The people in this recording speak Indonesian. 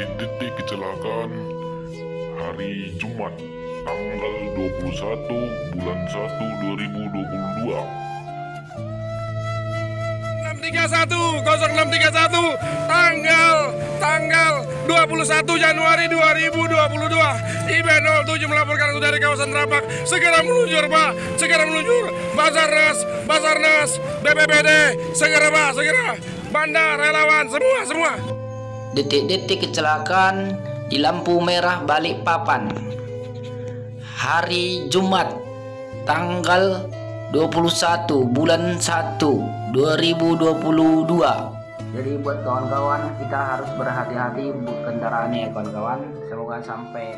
detik-detik kecelakaan. Hari Jumat tanggal 21 bulan 1 2022 631 0631 tanggal tanggal 21 Januari 2022 IB 07 melaporkan dari kawasan Rapak. Segera meluncur Pak. Segera meluncur. Basarnas Basarnas BPBD segera Pak. Segera. Banda relawan semua semua Detik-detik kecelakaan di lampu merah Balikpapan. Hari Jumat tanggal 21 bulan 1 2022. Jadi buat kawan-kawan kita harus berhati-hati buat kendaraannya ya kawan-kawan. Semoga sampai